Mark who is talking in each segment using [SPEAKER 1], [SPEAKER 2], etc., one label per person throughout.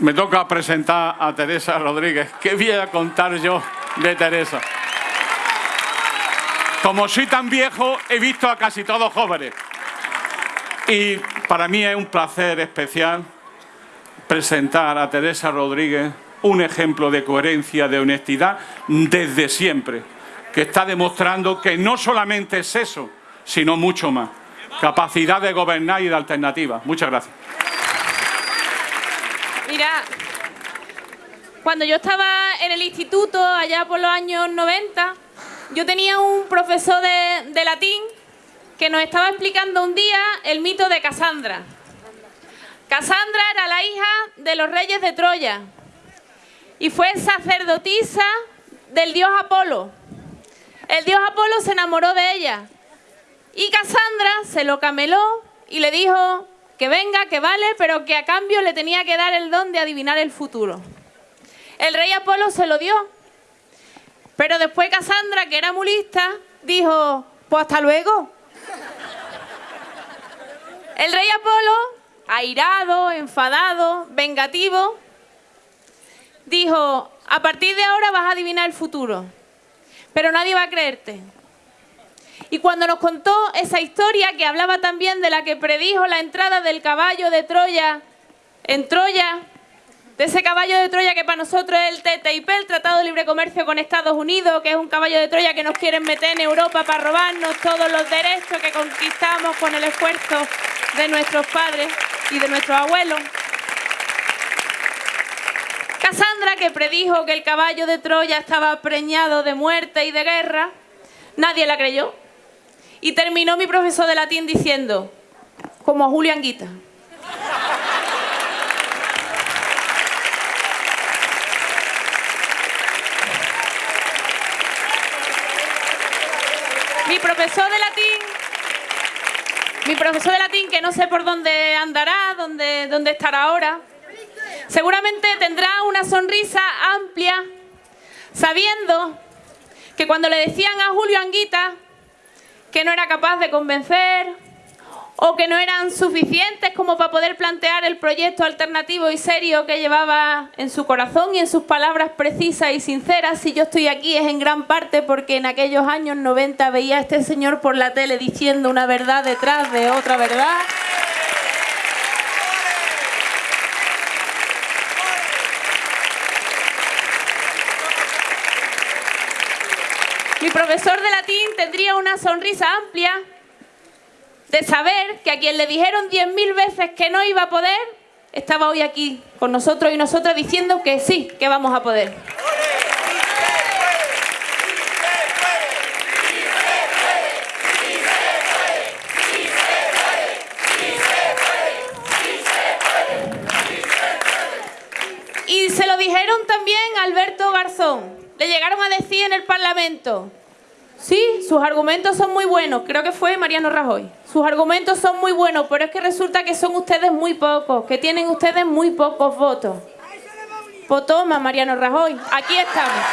[SPEAKER 1] Me toca presentar a Teresa Rodríguez. ¿Qué voy a contar yo de Teresa? Como soy tan viejo, he visto a casi todos jóvenes. Y para mí es un placer especial presentar a Teresa Rodríguez un ejemplo de coherencia, de honestidad, desde siempre, que está demostrando que no solamente es eso, sino mucho más. Capacidad de gobernar y de alternativa. Muchas gracias.
[SPEAKER 2] Cuando yo estaba en el instituto, allá por los años 90, yo tenía un profesor de, de latín que nos estaba explicando un día el mito de Casandra. Casandra era la hija de los reyes de Troya y fue sacerdotisa del dios Apolo. El dios Apolo se enamoró de ella y Casandra se lo cameló y le dijo que venga, que vale, pero que a cambio le tenía que dar el don de adivinar el futuro. El rey Apolo se lo dio, pero después Casandra, que era mulista, dijo, pues hasta luego. El rey Apolo, airado, enfadado, vengativo, dijo, a partir de ahora vas a adivinar el futuro, pero nadie va a creerte. Y cuando nos contó esa historia que hablaba también de la que predijo la entrada del caballo de Troya en Troya, de ese caballo de Troya que para nosotros es el TTIP, el Tratado de Libre Comercio con Estados Unidos, que es un caballo de Troya que nos quieren meter en Europa para robarnos todos los derechos que conquistamos con el esfuerzo de nuestros padres y de nuestros abuelos. Casandra, que predijo que el caballo de Troya estaba preñado de muerte y de guerra, nadie la creyó. Y terminó mi profesor de latín diciendo, como a Julio Anguita. Mi profesor de latín, mi profesor de latín que no sé por dónde andará, dónde, dónde estará ahora, seguramente tendrá una sonrisa amplia sabiendo que cuando le decían a Julio Anguita que no era capaz de convencer o que no eran suficientes como para poder plantear el proyecto alternativo y serio que llevaba en su corazón y en sus palabras precisas y sinceras. Si yo estoy aquí es en gran parte porque en aquellos años 90 veía a este señor por la tele diciendo una verdad detrás de otra verdad. Mi profesor de latín tendría una sonrisa amplia de saber que a quien le dijeron diez mil veces que no iba a poder, estaba hoy aquí con nosotros y nosotras diciendo que sí, que vamos a poder. Y se lo dijeron también Alberto Garzón. Le llegaron a decir en el Parlamento, sí, sus argumentos son muy buenos, creo que fue Mariano Rajoy. Sus argumentos son muy buenos, pero es que resulta que son ustedes muy pocos, que tienen ustedes muy pocos votos. Pues toma, Mariano Rajoy, aquí estamos.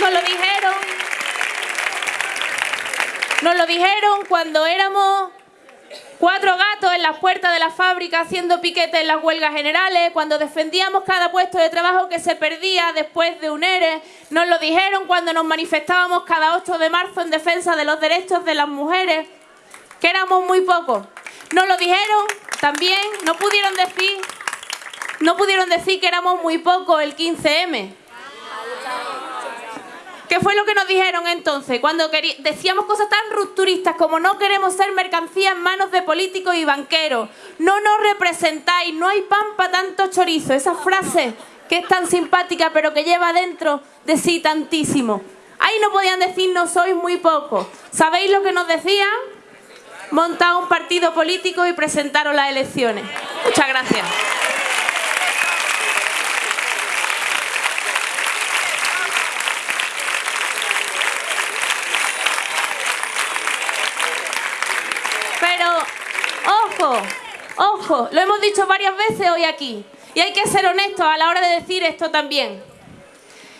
[SPEAKER 2] Nos lo dijeron. Nos lo dijeron cuando éramos cuatro gatos en las puertas de la fábrica haciendo piquete en las huelgas generales, cuando defendíamos cada puesto de trabajo que se perdía después de un ERE, nos lo dijeron cuando nos manifestábamos cada 8 de marzo en defensa de los derechos de las mujeres, que éramos muy pocos. Nos lo dijeron también, no pudieron decir, no pudieron decir que éramos muy pocos el 15M. ¿Qué fue lo que nos dijeron entonces? Cuando decíamos cosas tan rupturistas como no queremos ser mercancía en manos de políticos y banqueros, no nos representáis, no hay pan para tanto chorizo. Esa frase que es tan simpática pero que lleva dentro de sí tantísimo. Ahí no podían decir no sois muy pocos. ¿Sabéis lo que nos decían? Montar un partido político y presentaros las elecciones. Muchas gracias. Pero, ojo, ojo, lo hemos dicho varias veces hoy aquí. Y hay que ser honestos a la hora de decir esto también.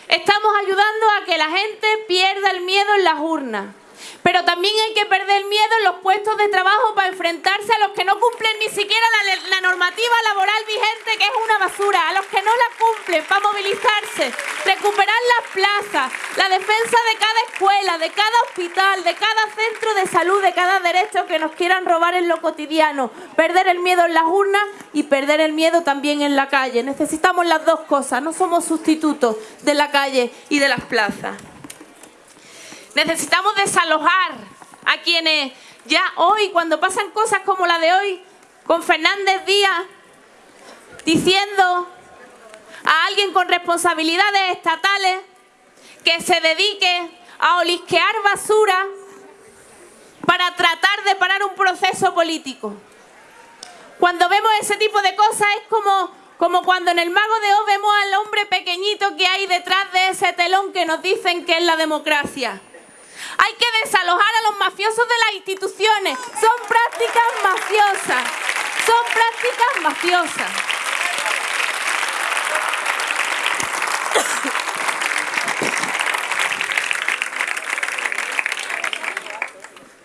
[SPEAKER 2] Estamos ayudando a que la gente pierda el miedo en las urnas. Pero también hay que perder miedo en los puestos de trabajo para enfrentarse a los que no cumplen ni siquiera la, normativa laboral vigente, que es una basura, a los que no la cumplen, para movilizarse, recuperar las plazas, la defensa de cada escuela, de cada hospital, de cada centro de salud, de cada derecho que nos quieran robar en lo cotidiano, perder el miedo en las urnas y perder el miedo también en la calle. Necesitamos las dos cosas, no somos sustitutos de la calle y de las plazas. Necesitamos desalojar a quienes ya hoy, cuando pasan cosas como la de hoy, con Fernández Díaz, diciendo a alguien con responsabilidades estatales que se dedique a olisquear basura para tratar de parar un proceso político. Cuando vemos ese tipo de cosas es como, como cuando en el Mago de Oz vemos al hombre pequeñito que hay detrás de ese telón que nos dicen que es la democracia. Hay que desalojar a los mafiosos de las instituciones. Son prácticas mafiosas. Son prácticas mafiosas.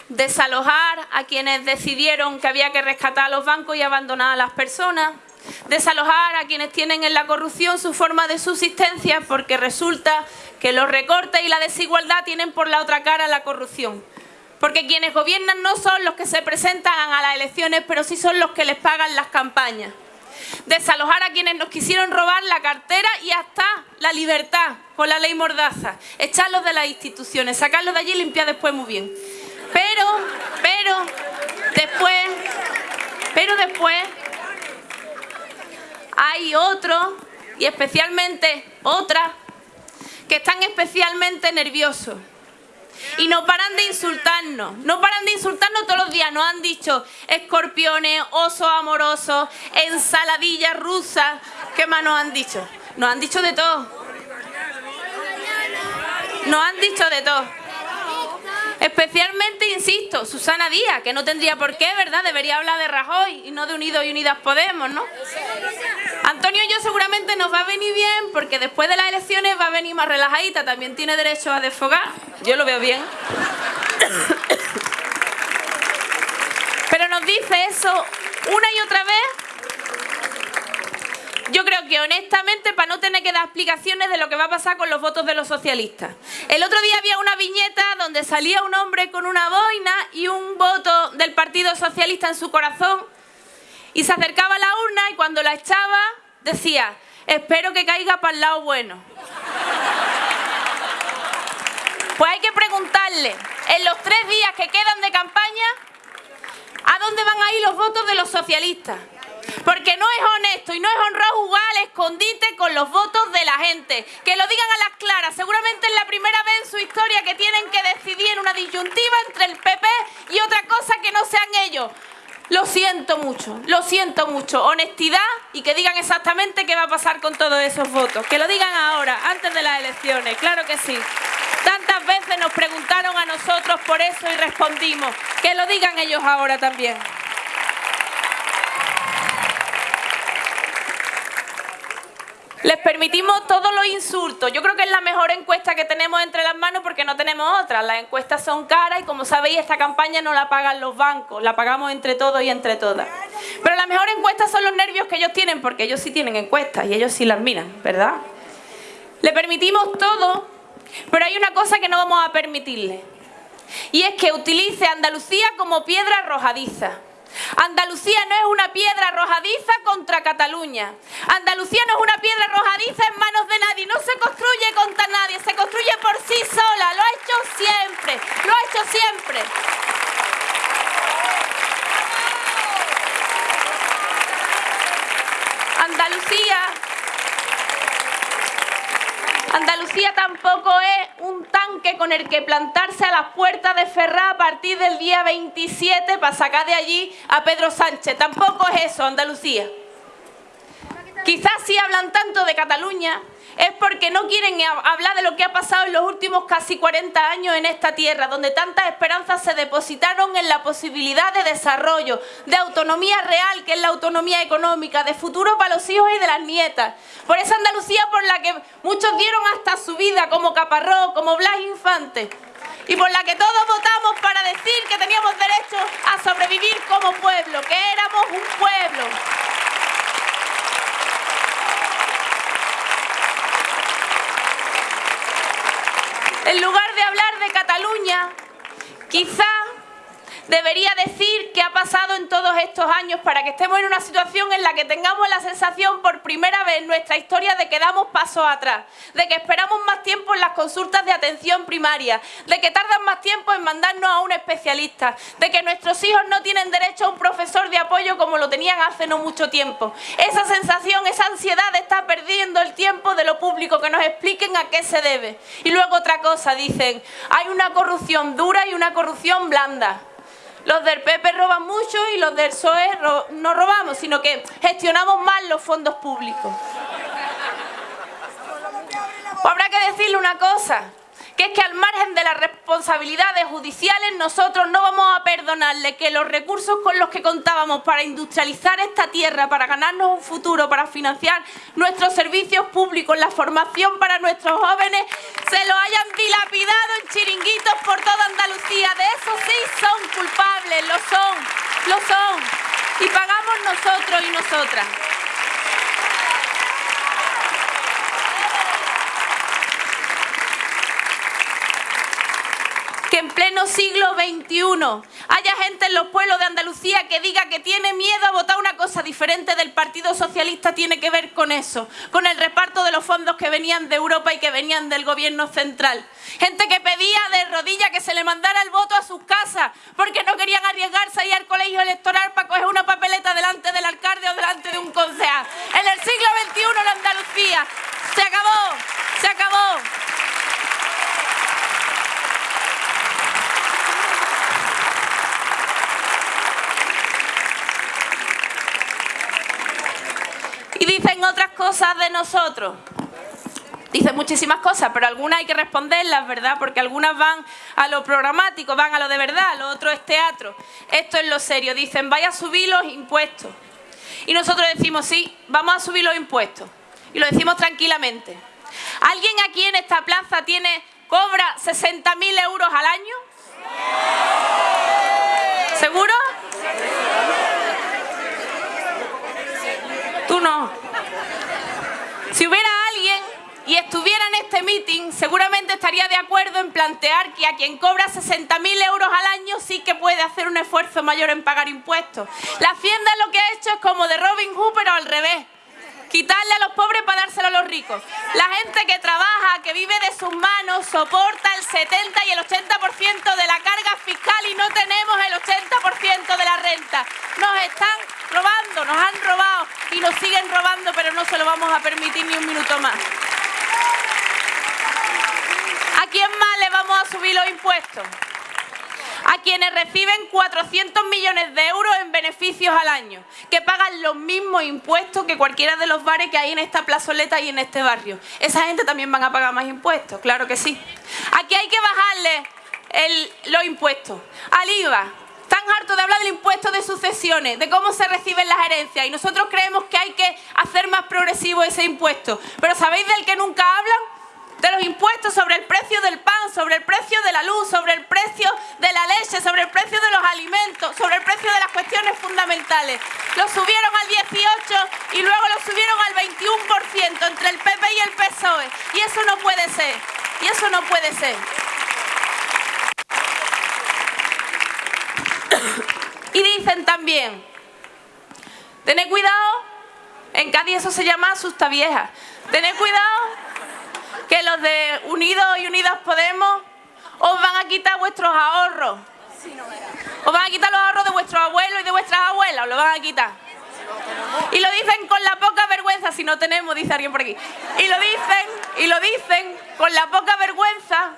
[SPEAKER 2] Desalojar a quienes decidieron que había que rescatar a los bancos y abandonar a las personas desalojar a quienes tienen en la corrupción su forma de subsistencia porque resulta que los recortes y la desigualdad tienen por la otra cara la corrupción. Porque quienes gobiernan no son los que se presentan a las elecciones, pero sí son los que les pagan las campañas. Desalojar a quienes nos quisieron robar la cartera y hasta la libertad con la ley Mordaza. Echarlos de las instituciones, sacarlos de allí y limpiar después muy bien. Pero, pero, después, pero después hay otros, y especialmente otras, que están especialmente nerviosos. Y no paran de insultarnos, no paran de insultarnos todos los días. Nos han dicho escorpiones, osos amorosos, ensaladillas rusas. ¿Qué más nos han dicho? Nos han dicho de todo. Nos han dicho de todo. Especialmente, insisto, Susana Díaz, que no tendría por qué, ¿verdad? Debería hablar de Rajoy y no de Unidos y Unidas Podemos, ¿no? Antonio y yo seguramente nos va a venir bien porque después de las elecciones va a venir más relajadita, también tiene derecho a desfogar, yo lo veo bien. Pero nos dice eso una y otra vez yo creo que honestamente para no tener que dar explicaciones de lo que va a pasar con los votos de los socialistas. El otro día había una viñeta donde salía un hombre con una boina y un voto del Partido Socialista en su corazón y se acercaba a la urna y cuando la echaba decía, espero que caiga para el lado bueno. Pues hay que preguntarle, en los tres días que quedan de campaña, ¿a dónde van a ir los votos de los socialistas? Porque no es honesto y no es honrado jugar al escondite con los votos de la gente. Que lo digan a las claras. Seguramente es la primera vez en su historia que tienen que decidir una disyuntiva entre el PP y otra cosa que no sean ellos. Lo siento mucho, lo siento mucho. Honestidad y que digan exactamente qué va a pasar con todos esos votos. Que lo digan ahora, antes de las elecciones, claro que sí. Tantas veces nos preguntaron a nosotros por eso y respondimos. Que lo digan ellos ahora también. Les permitimos todos los insultos. Yo creo que es la mejor encuesta que tenemos entre las manos porque no tenemos otras. Las encuestas son caras y como sabéis esta campaña no la pagan los bancos, la pagamos entre todos y entre todas. Pero la mejor encuesta son los nervios que ellos tienen porque ellos sí tienen encuestas y ellos sí las miran, ¿verdad? Le permitimos todo, pero hay una cosa que no vamos a permitirle. Y es que utilice Andalucía como piedra arrojadiza. Andalucía no es una piedra arrojadiza contra Cataluña. Andalucía no es una piedra arrojadiza en manos de nadie. No se construye contra nadie, se construye por sí sola. Lo ha hecho siempre, lo ha hecho siempre. Andalucía Andalucía tampoco es un tanque con el que plantarse a las puertas de Ferrá a partir del día 27 para sacar de allí a Pedro Sánchez. Tampoco es eso, Andalucía. Quizás si hablan tanto de Cataluña es porque no quieren hablar de lo que ha pasado en los últimos casi 40 años en esta tierra, donde tantas esperanzas se depositaron en la posibilidad de desarrollo, de autonomía real, que es la autonomía económica, de futuro para los hijos y de las nietas. Por esa Andalucía por la que muchos dieron hasta su vida, como Caparrós, como Blas Infante. y por la que todos votamos para decir que teníamos derecho a sobrevivir como pueblo, que éramos un pueblo. En lugar de hablar de Cataluña, quizá debería decir qué ha pasado en todos estos años para que estemos en una situación en la que tengamos la sensación por primera vez en nuestra historia de que damos pasos atrás, de que esperamos más tiempo en las consultas de atención primaria, de que tardan más tiempo en mandarnos a un especialista, de que nuestros hijos no tienen derecho a un profesor de apoyo como lo tenían hace no mucho tiempo. Esa sensación, esa ansiedad de estar perdiendo el tiempo de lo público, que nos expliquen a qué se debe. Y luego otra cosa, dicen, hay una corrupción dura y una corrupción blanda. Los del PP roban mucho y los del PSOE no robamos, sino que gestionamos mal los fondos públicos. habrá que decirle una cosa, que es que al margen de las responsabilidades judiciales nosotros no vamos a perdonarle que los recursos con los que contábamos para industrializar esta tierra, para ganarnos un futuro, para financiar nuestros servicios públicos, la formación para nuestros jóvenes, se lo hayan dilapidado en chiringuitos por toda Andalucía. De eso sí son culpables, lo son, lo son. Y pagamos nosotros y nosotras. que en siglo XXI haya gente en los pueblos de Andalucía que diga que tiene miedo a votar una cosa diferente del Partido Socialista tiene que ver con eso, con el reparto de los fondos que venían de Europa y que venían del gobierno central. Gente que pedía de rodillas que se le mandara el voto a sus casas porque no querían arriesgarse a ir al colegio electoral para coger una papeleta delante del alcalde o delante de un concejal. En el siglo XXI en Andalucía se acabó, se acabó. Dicen otras cosas de nosotros. Dicen muchísimas cosas, pero algunas hay que responderlas, ¿verdad? Porque algunas van a lo programático, van a lo de verdad, lo otro es teatro. Esto es lo serio. Dicen, vaya a subir los impuestos. Y nosotros decimos, sí, vamos a subir los impuestos. Y lo decimos tranquilamente. ¿Alguien aquí en esta plaza tiene, cobra 60.000 euros al año? ¿Seguro? Si hubiera alguien y estuviera en este meeting, seguramente estaría de acuerdo en plantear que a quien cobra 60.000 euros al año sí que puede hacer un esfuerzo mayor en pagar impuestos. La Hacienda lo que ha hecho es como de Robin Hood, pero al revés quitarle a los pobres para dárselo a los ricos. La gente que trabaja, que vive de sus manos, soporta 70 y el 80% de la carga fiscal y no tenemos el 80% de la renta. Nos están robando, nos han robado y nos siguen robando, pero no se lo vamos a permitir ni un minuto más. ¿A quién más le vamos a subir los impuestos? A quienes reciben 400 millones de euros en beneficios al año, que pagan los mismos impuestos que cualquiera de los bares que hay en esta plazoleta y en este barrio. Esa gente también van a pagar más impuestos, claro que sí. Aquí hay que bajarle los impuestos. Al IVA, están hartos de hablar del impuesto de sucesiones, de cómo se reciben las herencias y nosotros creemos que hay que hacer más progresivo ese impuesto. Pero ¿sabéis del que nunca hablan? de los impuestos sobre el precio del pan, sobre el precio de la luz, sobre el precio de el precio de los alimentos, sobre el precio de las cuestiones fundamentales. Lo subieron al 18 y luego lo subieron al 21% entre el PP y el PSOE. Y eso no puede ser. Y eso no puede ser. Y dicen también, tened cuidado, en Cádiz eso se llama asusta vieja. Tened cuidado que los de Unidos y Unidas Podemos os van a quitar vuestros ahorros. Os van a quitar los ahorros de vuestros abuelos y de vuestras abuelas, os lo van a quitar. Y lo dicen con la poca vergüenza, si no tenemos, dice alguien por aquí. Y lo dicen, y lo dicen con la poca vergüenza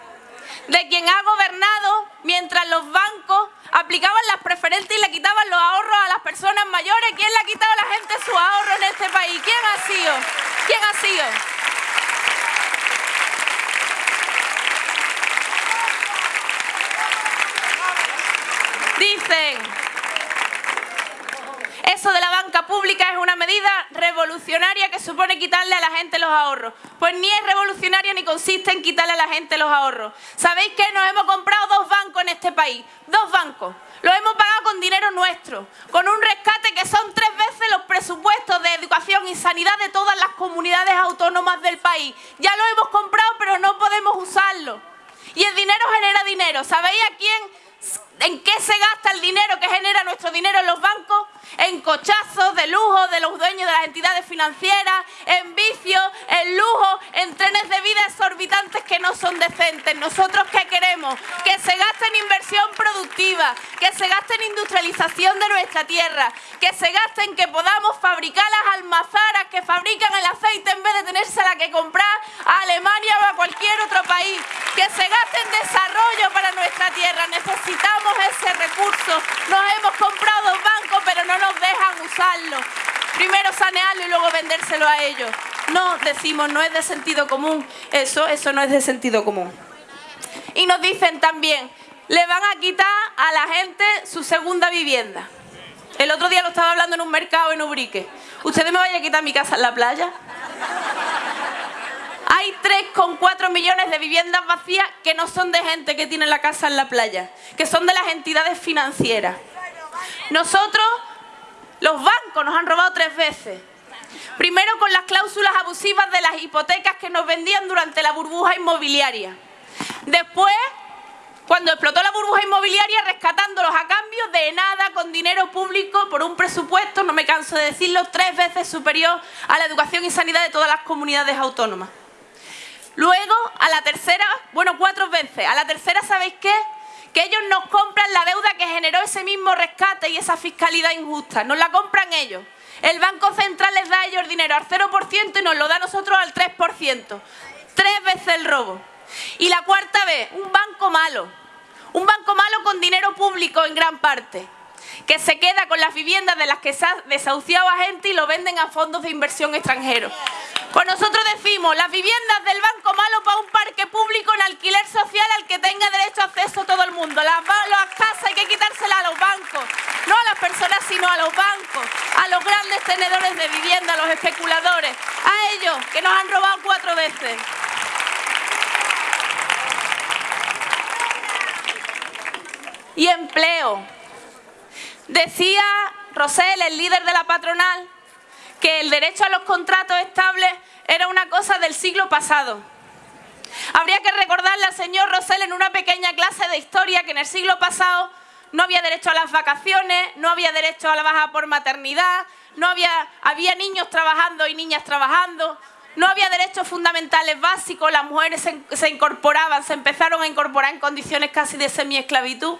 [SPEAKER 2] de quien ha gobernado mientras los bancos aplicaban las preferentes y le quitaban los ahorros a las personas mayores. ¿Quién le ha quitado a la gente su ahorro en este país? ¿Quién ha sido? ¿Quién ha sido? Eso de la banca pública es una medida revolucionaria que supone quitarle a la gente los ahorros. Pues ni es revolucionaria ni consiste en quitarle a la gente los ahorros. ¿Sabéis qué? Nos hemos comprado dos bancos en este país. Dos bancos. Lo hemos pagado con dinero nuestro, con un rescate que son tres veces los presupuestos de educación y sanidad de todas las comunidades autónomas del país. Ya lo hemos comprado, pero no podemos usarlo. Y el dinero genera dinero. ¿Sabéis a quién ¿En qué se gasta el dinero que genera nuestro dinero en los bancos? En cochazos de lujo de los dueños de las entidades financieras, en vicios, en lujo, en trenes de vida exorbitantes que no son decentes. ¿Nosotros qué queremos? Que se gaste en inversión productiva, que se gaste en industrialización de nuestra tierra, que se gaste en que podamos fabricar las almazaras que fabrican el aceite en vez de tenérsela que comprar a Alemania o a cualquier otro país, que se gaste en desarrollo para nuestra tierra. Necesitamos ese recurso. Nos hemos comprado pero no nos dejan usarlo. Primero sanearlo y luego vendérselo a ellos. No, decimos, no es de sentido común. Eso, eso no es de sentido común. Y nos dicen también, le van a quitar a la gente su segunda vivienda. El otro día lo estaba hablando en un mercado en Ubrique. ¿Ustedes me vayan a quitar mi casa en la playa? Hay 3,4 millones de viviendas vacías que no son de gente que tiene la casa en la playa, que son de las entidades financieras. Nosotros, los bancos nos han robado tres veces. Primero con las cláusulas abusivas de las hipotecas que nos vendían durante la burbuja inmobiliaria. Después, cuando explotó la burbuja inmobiliaria, rescatándolos a cambio de nada con dinero público por un presupuesto, no me canso de decirlo, tres veces superior a la educación y sanidad de todas las comunidades autónomas. Luego, a la tercera, bueno, cuatro veces. A la tercera, ¿sabéis qué? Que ellos nos compran la deuda que generó ese mismo rescate y esa fiscalidad injusta. Nos la compran ellos. El Banco Central les da a ellos dinero al 0% y nos lo da a nosotros al 3%. Tres veces el robo. Y la cuarta vez, un banco malo. Un banco malo con dinero público en gran parte que se queda con las viviendas de las que se ha desahuciado a gente y lo venden a fondos de inversión extranjeros. Pues nosotros decimos, las viviendas del Banco Malo para un parque público en alquiler social al que tenga derecho a acceso todo el mundo. Las, las casas hay que quitárselas a los bancos, no a las personas, sino a los bancos, a los grandes tenedores de vivienda, a los especuladores, a ellos que nos han robado cuatro veces. Y empleo. Decía Rosell, el líder de la patronal, que el derecho a los contratos estables era una cosa del siglo pasado. Habría que recordarle al señor Rosell en una pequeña clase de historia que en el siglo pasado no había derecho a las vacaciones, no había derecho a la baja por maternidad, no había, había niños trabajando y niñas trabajando, no había derechos fundamentales básicos, las mujeres se, se incorporaban, se empezaron a incorporar en condiciones casi de semi-esclavitud.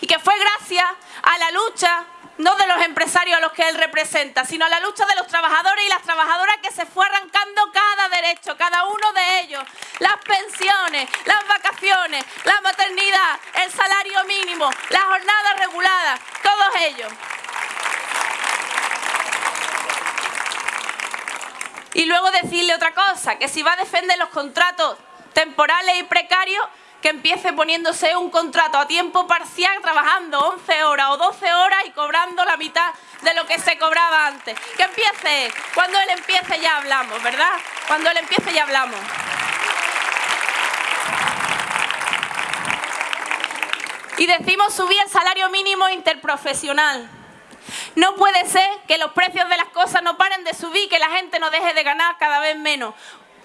[SPEAKER 2] Y que fue gracias a la lucha, no de los empresarios a los que él representa, sino a la lucha de los trabajadores y las trabajadoras que se fue arrancando cada derecho, cada uno de ellos. Las pensiones, las vacaciones, la maternidad, el salario mínimo, la jornada regulada, todos ellos. Y luego decirle otra cosa, que si va a defender los contratos temporales y precarios, que empiece poniéndose un contrato a tiempo parcial trabajando 11 horas o 12 horas y cobrando la mitad de lo que se cobraba antes. Que empiece, cuando él empiece ya hablamos, ¿verdad? Cuando él empiece ya hablamos. Y decimos subir el salario mínimo interprofesional. No puede ser que los precios de las cosas no paren de subir, que la gente no deje de ganar cada vez menos.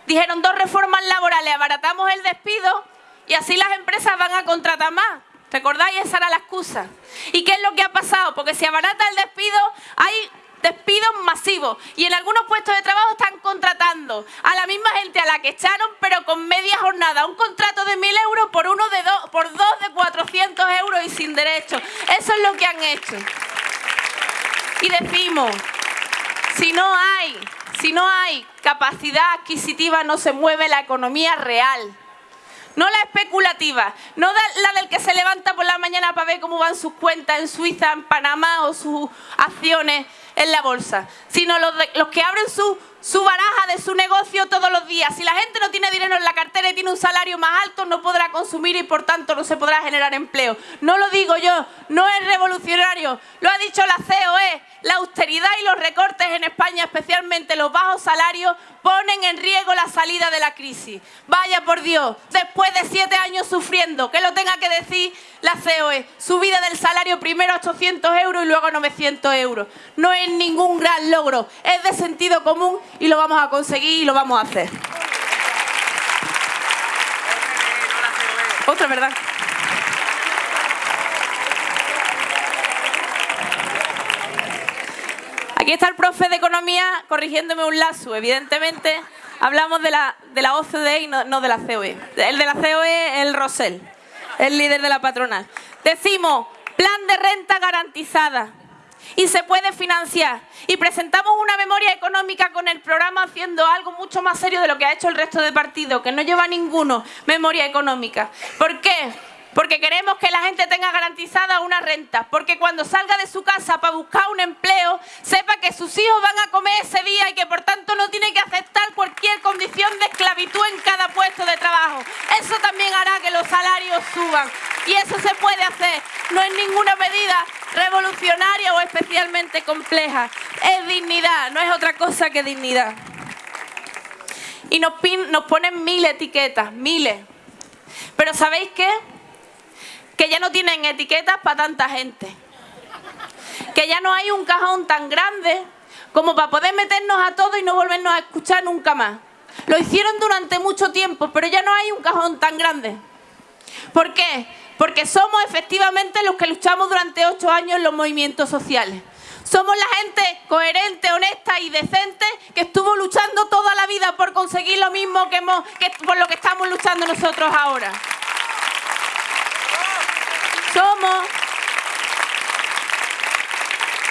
[SPEAKER 2] Dijeron dos reformas laborales, abaratamos el despido y así las empresas van a contratar más. ¿Recordáis? Esa era la excusa. ¿Y qué es lo que ha pasado? Porque si abarata el despido, hay despidos masivos y en algunos puestos de trabajo están contratando a la misma gente a la que echaron, pero con media jornada. Un contrato de 1.000 euros por, uno de dos, por dos de 400 euros y sin derecho. Eso es lo que han hecho. Y decimos, si no hay, si no hay capacidad adquisitiva, no se mueve la economía real. No la especulativa, no la del que se levanta por la mañana para ver cómo van sus cuentas en Suiza, en Panamá o sus acciones en la bolsa, sino los, que abren sus su baraja de su negocio todos los días. Si la gente no tiene dinero en la cartera y tiene un salario más alto, no podrá consumir y por tanto no se podrá generar empleo. No lo digo yo, no es revolucionario, lo ha dicho la COE. La austeridad y los recortes en España, especialmente los bajos salarios, ponen en riesgo la salida de la crisis. Vaya por Dios, después de siete años sufriendo, que lo tenga que decir la COE, subida del salario primero a 800 euros y luego a 900 euros. No es ningún gran logro, es de sentido común y lo vamos a conseguir y lo vamos a hacer. Otra verdad. Aquí está el profe de Economía corrigiéndome un lazo. Evidentemente, hablamos de la, de la OCDE y no, de la COE. El de la COE es el Rosell, el líder de la patronal. Decimos, plan de renta garantizada y se puede financiar. Y presentamos una memoria económica con el programa haciendo algo mucho más serio de lo que ha hecho el resto de partidos, que no lleva ninguno memoria económica. ¿Por qué? Porque queremos que la gente tenga garantizada una renta, porque cuando salga de su casa para buscar un empleo, sepa que sus hijos van a comer ese día y que por tanto no tiene que aceptar cualquier condición de esclavitud en cada puesto de trabajo. Eso también hará que los salarios suban y eso se puede hacer. No es ninguna medida revolucionaria o especialmente compleja. Es dignidad, no es otra cosa que dignidad. Y nos, nos ponen mil etiquetas, miles. Pero ¿sabéis qué? Que ya no tienen etiquetas para tanta gente. Que ya no hay un cajón tan grande como para poder meternos a todos y no volvernos a escuchar nunca más. Lo hicieron durante mucho tiempo, pero ya no hay un cajón tan grande. ¿Por qué? Porque somos efectivamente los que luchamos durante ocho años en los movimientos sociales. Somos la gente coherente, honesta y decente que estuvo luchando toda la vida por conseguir lo mismo que, que por lo que estamos luchando nosotros ahora. Somos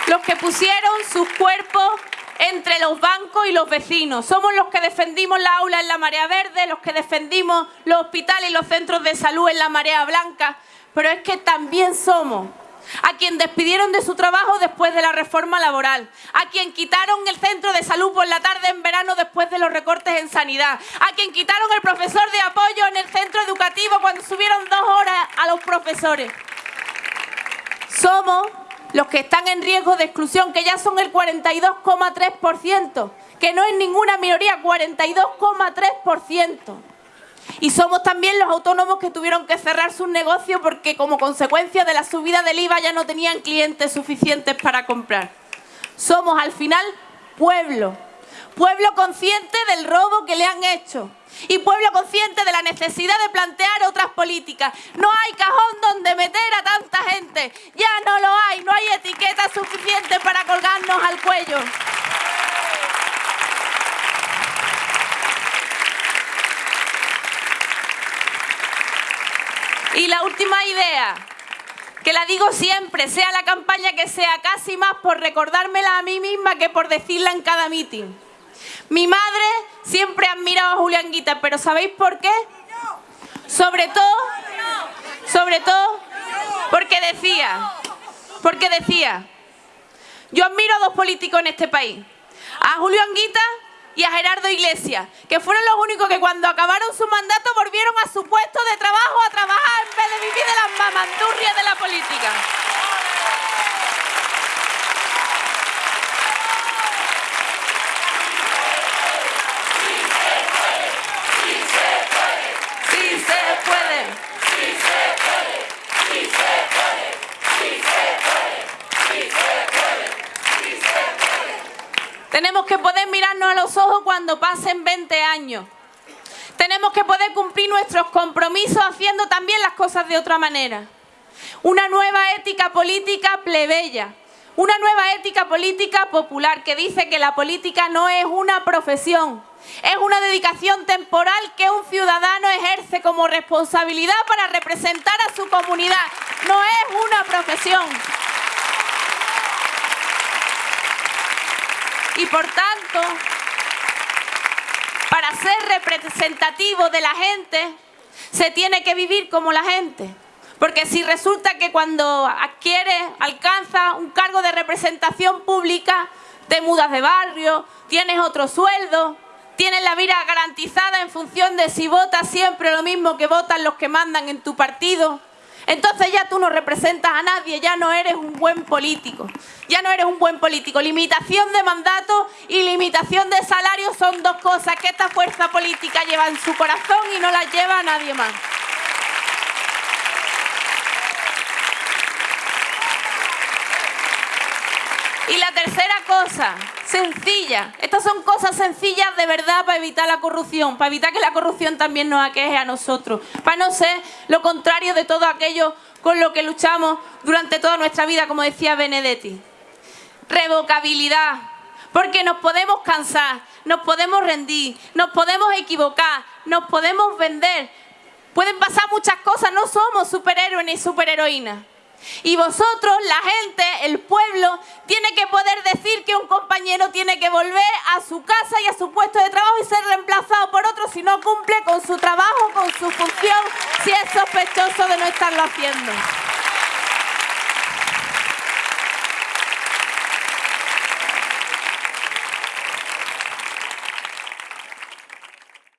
[SPEAKER 2] los que pusieron sus cuerpos entre los bancos y los vecinos. Somos los que defendimos la aula en la marea verde, los que defendimos los hospitales y los centros de salud en la marea blanca. Pero es que también somos a quien despidieron de su trabajo después de la reforma laboral, a quien quitaron el centro de salud por la tarde en verano después de los recortes en sanidad, a quien quitaron el profesor de apoyo en el centro educativo cuando subieron dos horas a los profesores somos los que están en riesgo de exclusión, que ya son el 42,3%, que no es ninguna minoría, 42,3%. Y somos también los autónomos que tuvieron que cerrar sus negocios porque como consecuencia de la subida del IVA ya no tenían clientes suficientes para comprar. Somos al final pueblo, pueblo consciente del robo que le han hecho y pueblo consciente de la necesidad de plantear otras políticas. No hay cajón donde meter a tanta gente, ya no lo hay, no hay etiqueta suficiente para colgarnos al cuello. Y la última idea, que la digo siempre, sea la campaña que sea, casi más por recordármela a mí misma que por decirla en cada mitin. Mi madre siempre ha admirado a Julián Guita, pero ¿sabéis por qué? Sobre todo, sobre todo, porque decía, porque decía, yo admiro a dos políticos en este país, a Julián Guita y a Gerardo Iglesias, que fueron los únicos que cuando acabaron su mandato volvieron a su puesto de trabajo a trabajar en vez de vivir de las mamandurrias de la política. Tenemos que poder mirarnos a los ojos cuando pasen 20 años. Tenemos que poder cumplir nuestros compromisos haciendo también las cosas de otra manera. Una nueva ética política plebeya. Una nueva ética política popular que dice que la política no es una profesión, es una dedicación temporal que un ciudadano ejerce como responsabilidad para representar a su comunidad. No es una profesión. Y por tanto, para ser representativo de la gente, se tiene que vivir como la gente. Porque si resulta que cuando adquiere, alcanza un cargo de representación pública, te mudas de barrio, tienes otro sueldo, tienes la vida garantizada en función de si votas siempre lo mismo que votan los que mandan en tu partido. Entonces ya tú no representas a nadie, ya no eres un buen político. Ya no eres un buen político. Limitación de mandato y limitación de salario son dos cosas que esta fuerza política lleva en su corazón y no las lleva a nadie más. Y la tercera cosa, sencilla. Estas son cosas sencillas de verdad para evitar la corrupción, para evitar que la corrupción también nos aqueje a nosotros, para no ser lo contrario de todo aquello con lo que luchamos durante toda nuestra vida, como decía Benedetti. Revocabilidad, porque nos podemos cansar, nos podemos rendir, nos podemos equivocar, nos podemos vender. Pueden pasar muchas cosas, no somos superhéroes ni superheroínas. Y vosotros, la gente, el pueblo, tiene que poder decir que un compañero tiene que volver a su casa y a su puesto de trabajo y ser reemplazado por otro si no cumple con su trabajo, con su función, si es sospechoso de no estarlo haciendo.